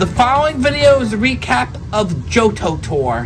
The following video is a recap of Johto Tour.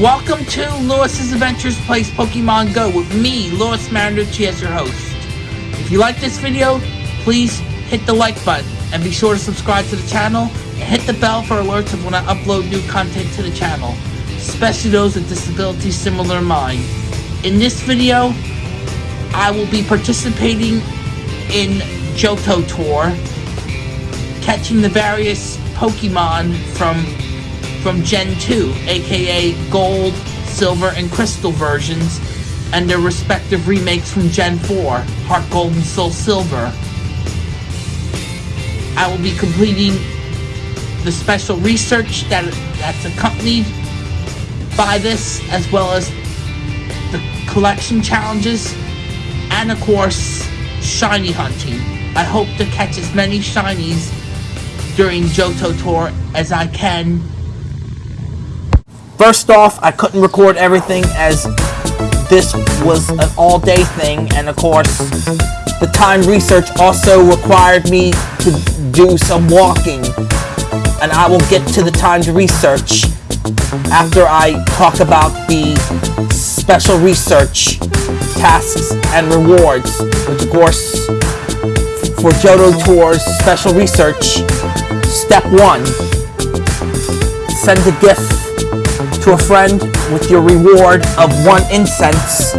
Welcome to Lewis's Adventures Plays Pokemon Go with me, Lewis Marinucci, as your host. If you like this video, please hit the like button and be sure to subscribe to the channel and hit the bell for alerts of when I upload new content to the channel, especially those with disabilities similar to mine. In this video, I will be participating in Johto Tour, catching the various Pokemon from from Gen 2, aka Gold, Silver, and Crystal versions, and their respective remakes from Gen 4, Heart Gold and Soul Silver. I will be completing the special research that that's accompanied by this, as well as the collection challenges, and of course, shiny hunting. I hope to catch as many shinies during Johto Tour as I can First off, I couldn't record everything as this was an all-day thing, and of course, the time research also required me to do some walking, and I will get to the timed research after I talk about the special research tasks and rewards, which of course, for Johto Tour's special research, step one, send a gift to a friend with your reward of one incense.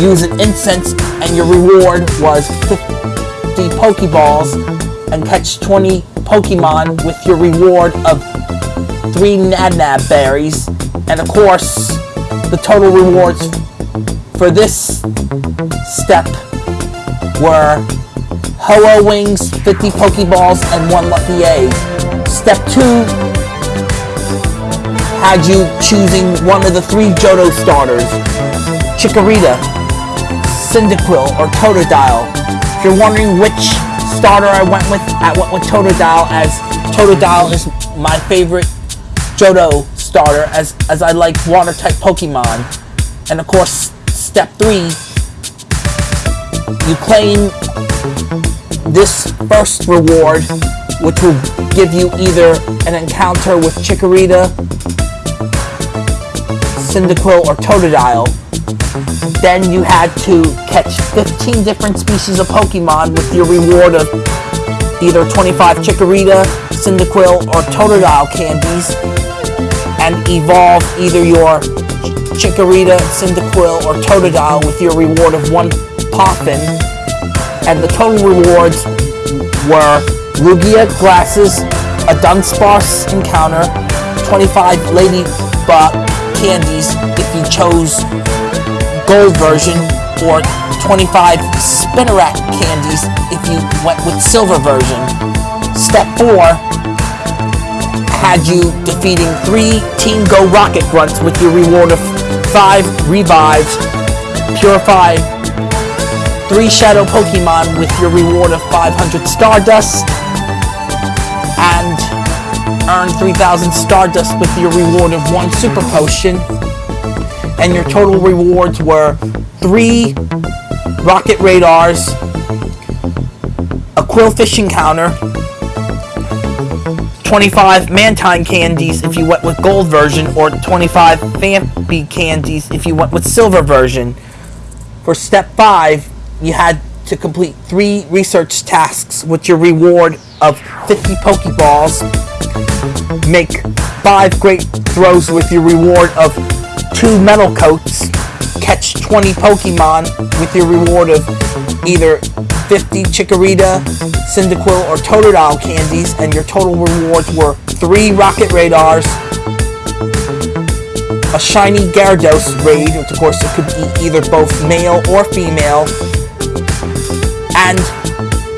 Use an incense and your reward was 50 Pokeballs and catch 20 Pokemon with your reward of 3 Nanab berries. And of course, the total rewards for this step were Ho-Oh Wings, 50 Pokeballs, and 1 Lucky Egg. Step 2 had you choosing one of the three Johto starters, Chikorita, Cyndaquil, or Totodile. If you're wondering which starter I went with, I went with Totodile as Totodile is my favorite Johto starter as, as I like water-type Pokemon. And of course, step 3, you claim this first reward, which will give you either an encounter with Chikorita, Cyndaquil, or Totodile, then you had to catch 15 different species of Pokemon with your reward of either 25 Chikorita, Cyndaquil, or Totodile candies, and evolve either your Chikorita, Cyndaquil, or Totodile with your reward of one Poffin. And the total rewards were Lugia glasses, a Dunsparce encounter, 25 Ledyba candies if you chose gold version or 25 Spinarak candies if you went with silver version. Step 4 had you defeating 3 Team Go Rocket Grunts with your reward of 5 Revives, Purify 3 Shadow Pokemon with your reward of 500 Stardust, earn 3,000 Stardust with your reward of one Super Potion. And your total rewards were 3 Rocket Radars, a Qwilfish Encounter, 25 Mantine candies if you went with gold version, or 25 Phanpy candies if you went with silver version. For step 5, you had to complete 3 research tasks with your reward of 50 Pokeballs, make 5 great throws with your reward of 2 Metal Coats, catch 20 Pokemon with your reward of either 50 Chikorita, Cyndaquil, or Totodile candies, and your total rewards were 3 Rocket Radars, a shiny Gyarados raid, which of course it could be either both male or female, and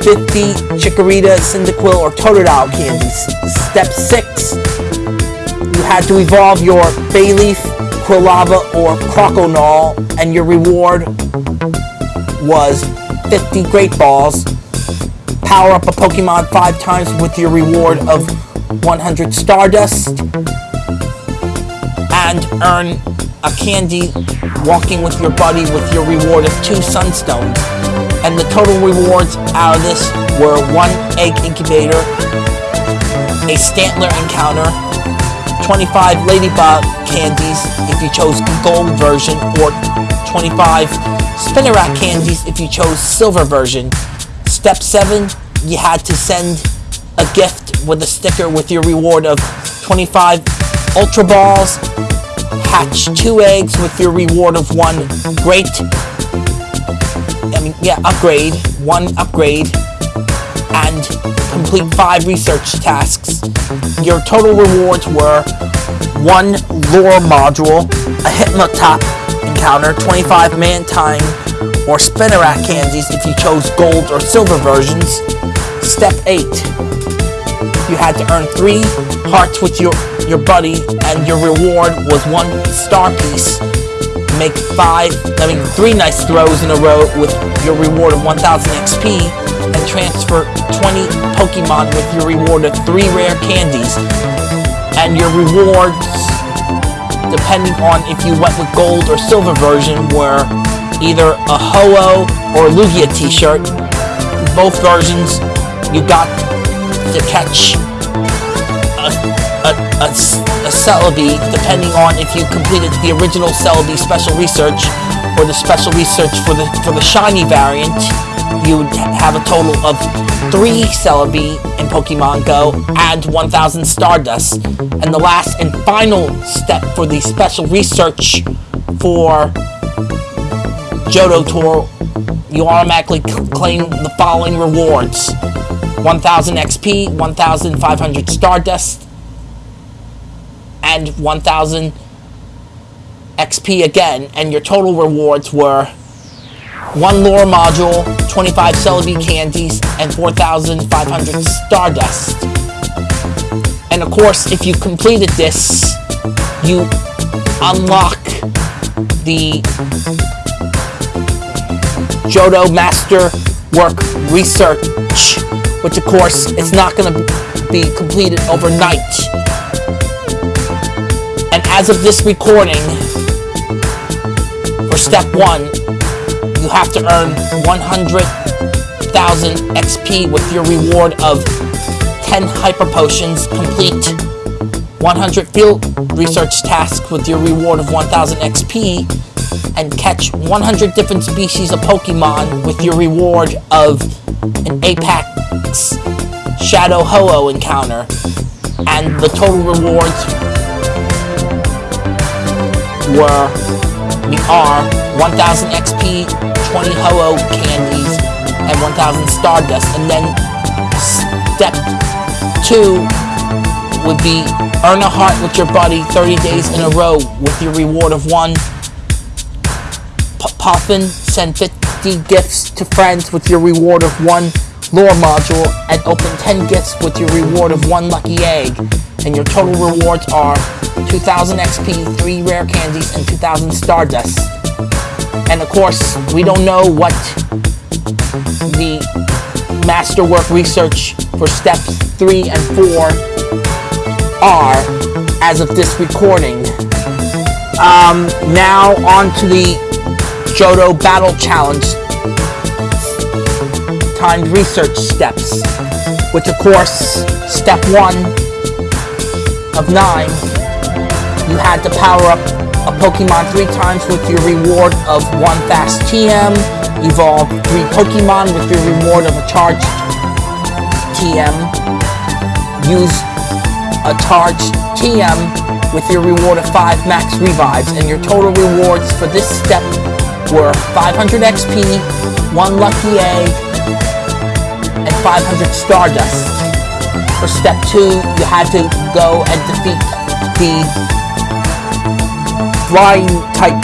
50 Chikorita, Cyndaquil, or Totodile candies. Step 6, you had to evolve your Bayleef, Quilava, or Croconaw, and your reward was 50 Great Balls. Power up a Pokemon 5 times with your reward of 100 Stardust. And earn a candy walking with your buddy with your reward of 2 Sunstones. And the total rewards out of this were 1 Egg Incubator, a Stantler Encounter, 25 Ledyba candies if you chose gold version, or 25 Spinarak candies if you chose silver version. Step 7, you had to send a gift with a sticker with your reward of 25 Ultra Balls, hatch 2 eggs with your reward of 1 great, yeah, upgrade, 1 upgrade, and complete 5 research tasks. Your total rewards were 1 lure module, a Hypnotop encounter, 25 Mantine or Spinarak candies if you chose gold or silver versions. Step 8. You had to earn 3 hearts with your, your buddy and your reward was 1 star piece. Make 5, I mean 3 nice throws in a row with your reward of 1000 XP and transfer 20 Pokemon with your reward of 3 rare candies. And your rewards depending on if you went with gold or silver version, were either a Ho-Oh or Lugia t-shirt. Both versions, you got to catch a, a, a, Celebi, depending on if you completed the original Celebi special research or the special research for the for the shiny variant, you would have a total of three Celebi in Pokemon Go and 1,000 Stardust. And the last and final step for the special research for Johto Tour, you automatically claim the following rewards. 1000 XP, 1500 Stardust, and 1000 XP again, and your total rewards were one lure module, 25 Celebi candies, and 4,500 Stardust. And of course, if you completed this, you unlock the Johto Master Work Research, which of course it's not going to be completed overnight. And as of this recording, for step one, you have to earn 100,000 XP with your reward of 10 Hyper Potions, complete 100 field research tasks with your reward of 1000 XP, and catch 100 different species of Pokemon with your reward of an Apex Shadow Ho-Oh encounter. And the total rewards were we are 1000 XP, 20 Ho-Oh candies, and 1000 Stardust. And then step 2 would be earn a heart with your buddy 30 days in a row with your reward of 1 Poffin. Send 50 gifts to friends with your reward of 1 lure module and open 10 gifts with your reward of 1 lucky egg. And your total rewards are 2000 XP, 3 rare candies, and 2000 Stardust. And of course, we don't know what the masterwork research for steps 3 and 4 are as of this recording. Um, now on to the Johto Battle Challenge. Timed research steps, which of course, step one of nine, you had to power up a Pokemon three times with your reward of one fast TM, evolve three Pokemon with your reward of a charged TM, use a charged TM with your reward of 5 max revives, and your total rewards for this step were 500 XP, 1 Lucky Egg, and 500 Stardust. For step 2, you had to go and defeat the Flying type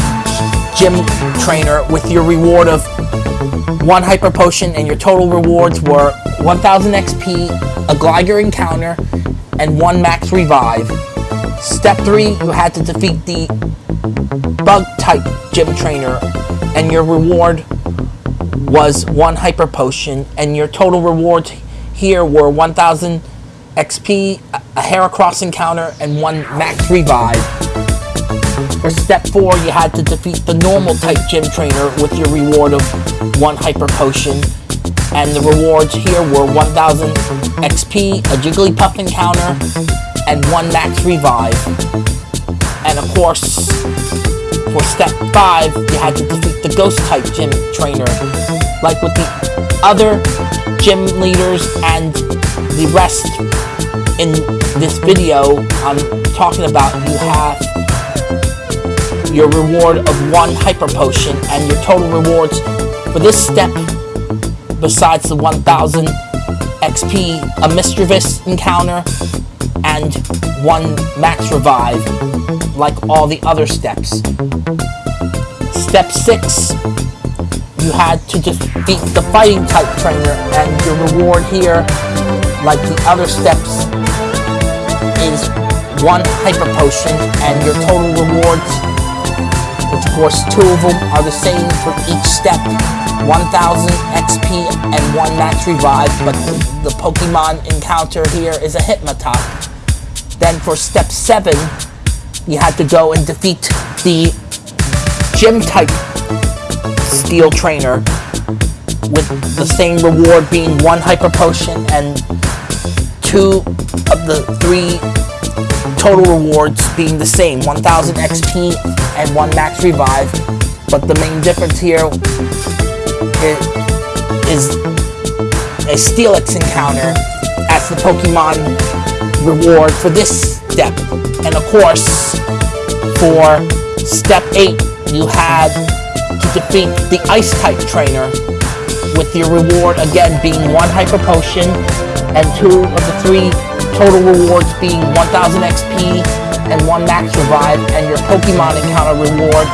gym trainer with your reward of 1 Hyper Potion, and your total rewards were 1000 XP, a Gligar encounter, and 1 Max Revive. Step 3, you had to defeat the Bug type gym trainer, and your reward was 1 Hyper Potion, and your total rewards here were 1000 XP, a Heracross encounter, and 1 Max Revive. For step 4, you had to defeat the normal type gym trainer with your reward of 1 Hyper Potion, and the rewards here were 1000 XP, a Jigglypuff encounter, and 1 max revive. And of course, for step 5, you had to defeat the ghost type gym trainer. Like with the other gym leaders and the rest in this video I'm talking about, you have your reward of 1 Hyper Potion and your total rewards for this step besides the 1000 XP, a Misdreavus encounter, and one Max Revive, like all the other steps. Step 6, you had to defeat the Fighting type trainer, and your reward here, like the other steps, is one Hyper Potion, and your total rewards, which of course two of them are the same for each step, 1000 XP and 1 Max Revive, but the Pokemon encounter here is a Hitmontop. Then for step 7, you had to go and defeat the Gym-type Steel Trainer with the same reward being 1 Hyper Potion and 2 of the 3 total rewards being the same, 1000 XP and 1 Max Revive. But the main difference here is a Steelix encounter as the Pokemon reward for this step. And of course, for step 8, you had to defeat the Ice-type trainer with your reward again being 1 Hyper Potion and 2 of the 3 total rewards being 1000 XP and 1 Max Revive and your Pokemon encounter reward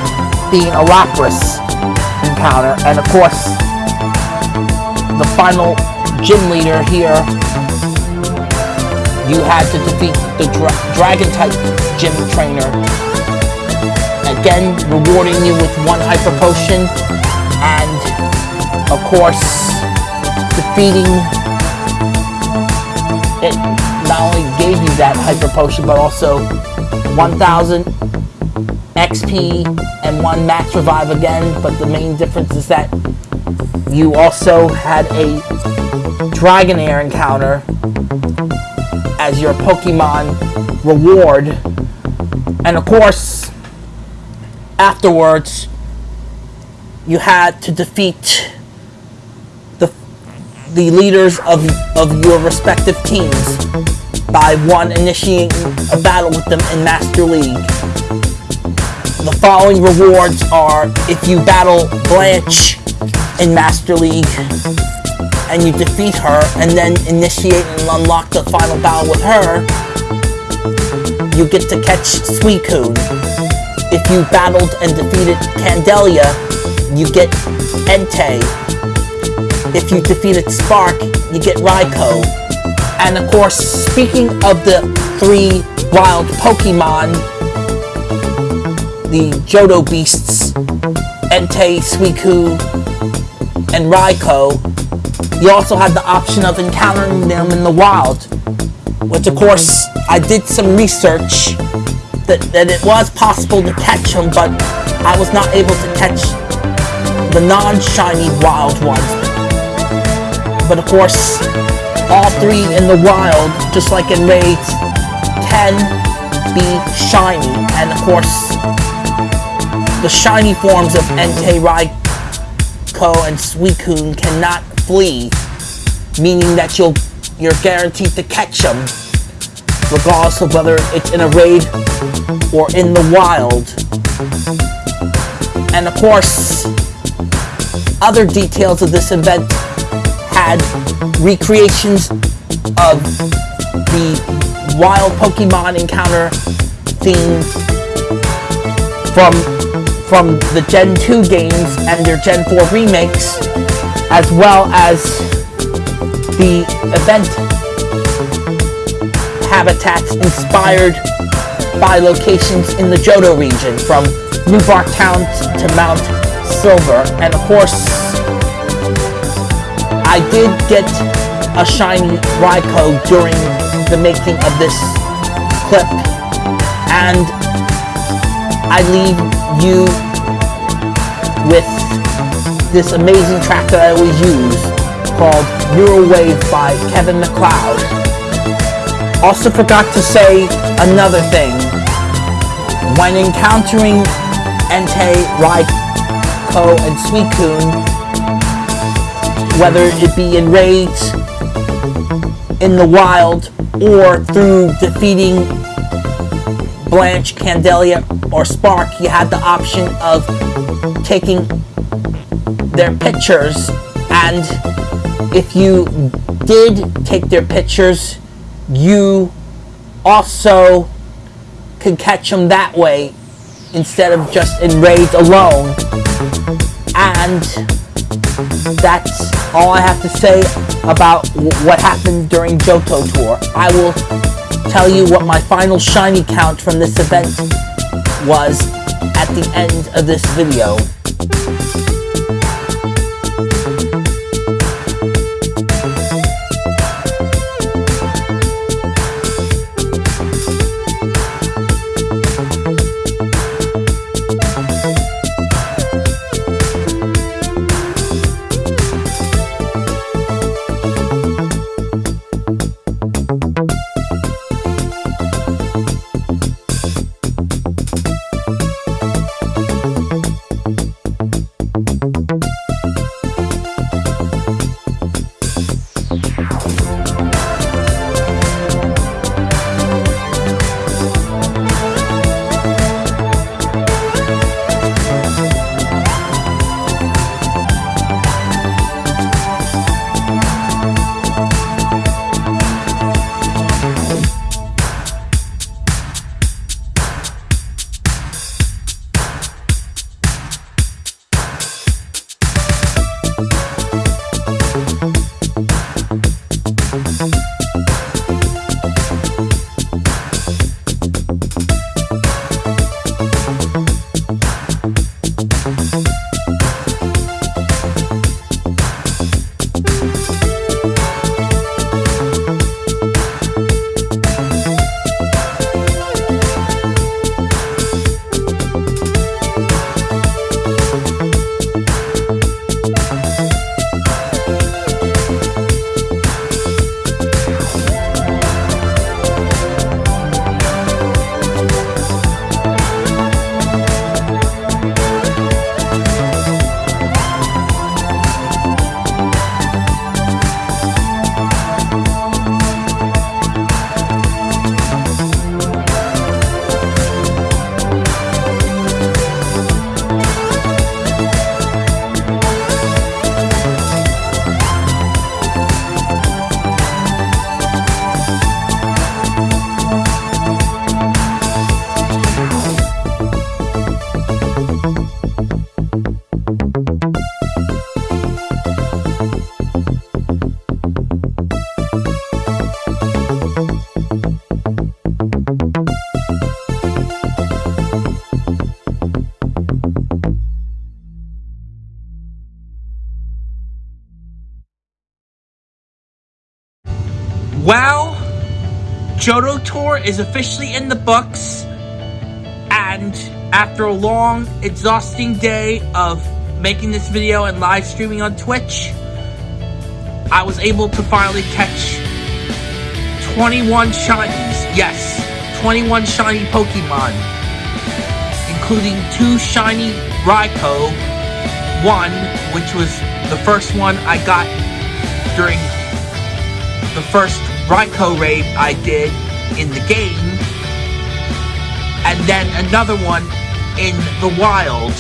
being a Lapras encounter, and of course, the final gym leader here, you had to defeat the dra Dragon-type gym trainer. Again, rewarding you with one Hyper Potion, and of course, defeating it. Not only gave you that Hyper Potion, but also 1000 XP and one max revive again, but the main difference is that you also had a Dragonair encounter as your Pokemon reward. And of course, afterwards, you had to defeat the, the leaders of, of your respective teams by one initiating a battle with them in Master League. The following rewards are if you battle Blanche in Master League and you defeat her and then initiate and unlock the final battle with her, you get to catch Suicune. If you battled and defeated Candelia, you get Entei. If you defeated Spark, you get Raikou. And of course, speaking of the three wild Pokemon, the Johto Beasts, Entei, Suicune, and Raikou, you also had the option of encountering them in the wild. which of course I did some research that, that it was possible to catch them, but I was not able to catch the non-shiny wild ones. But of course, all three in the wild, just like in raids, can be shiny. And of course, the shiny forms of Entei, Raikou, and Suicune cannot flee, meaning that you'll you're guaranteed to catch them regardless of whether it's in a raid or in the wild. And of course, other details of this event had recreations of the wild Pokemon encounter theme from from the Gen 2 games and their Gen 4 remakes, as well as the event habitats inspired by locations in the Johto region, from New Bark Town to Mount Silver. And of course, I did get a shiny Raikou during the making of this clip. And I leave you with this amazing track that I always use called Eurowave by Kevin MacLeod. Also forgot to say another thing. When encountering Entei, Raikou, and Suicune, whether it be in raids, in the wild, or through defeating Blanche, Candelia, or Spark, you had the option of taking their pictures and if you did take their pictures you also can catch them that way instead of just in raids alone. And that's all I have to say about what happened during Johto Tour. I will tell you what my final shiny count from this event was at the end of this video. Is officially in the books, and after a long, exhausting day of making this video and live streaming on Twitch, I was able to finally catch 21 shinies. Yes, 21 shiny Pokemon, including two shiny Raikou, one which was the first one I got during the first Raikou raid I did in the game, and then another one in the wild.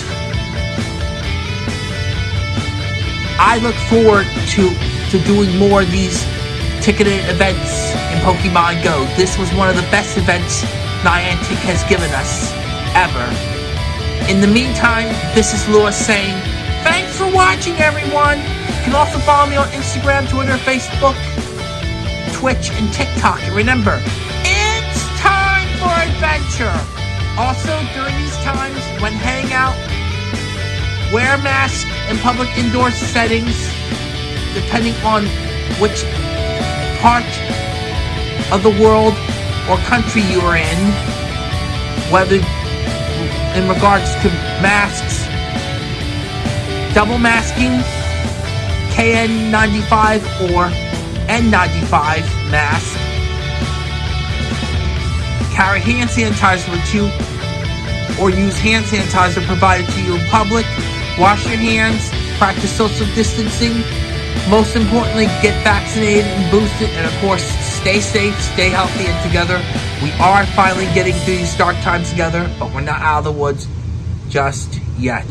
I look forward to, to doing more of these ticketed events in Pokemon Go. This was one of the best events Niantic has given us, ever. In the meantime, this is Lewis saying, thanks for watching everyone! You can also follow me on Instagram, Twitter, Facebook, Twitch, and TikTok. And remember, adventure! Also, during these times, when hanging out, wear a mask in public indoor settings, depending on which part of the world or country you are in, whether in regards to masks, double masking, KN95 or N95 mask, carry hand sanitizer with you, or use hand sanitizer provided to you in public, wash your hands, practice social distancing, most importantly, get vaccinated and boosted, and of course, stay safe, stay healthy, and together. We are finally getting through these dark times together, but we're not out of the woods just yet.